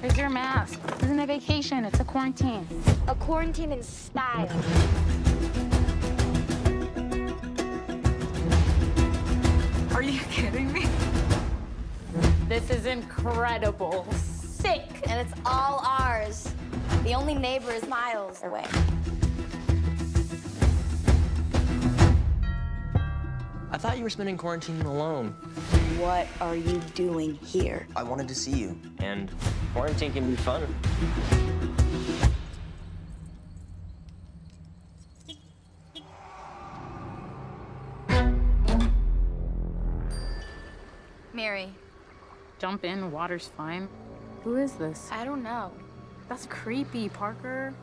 Where's your mask? This isn't a vacation, it's a quarantine. A quarantine in style. Are you kidding me? This is incredible. Sick. And it's all ours. The only neighbor is miles away. I thought you were spending quarantine alone. What are you doing here? I wanted to see you. And quarantine can be fun. Mary, Jump in, water's fine. Who is this? I don't know. That's creepy, Parker.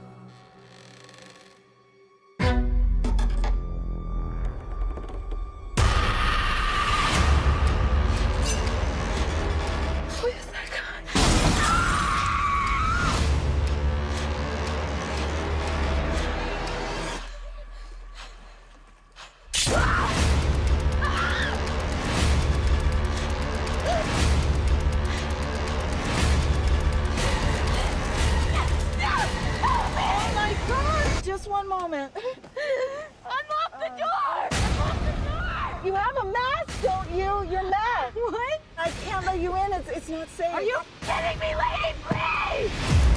Just one moment. Unlock the uh, door! Uh, Unlock the door! You have a mask, don't you? Your mask. What? I can't let you in. It's, it's not safe. Are you kidding me, lady? Please!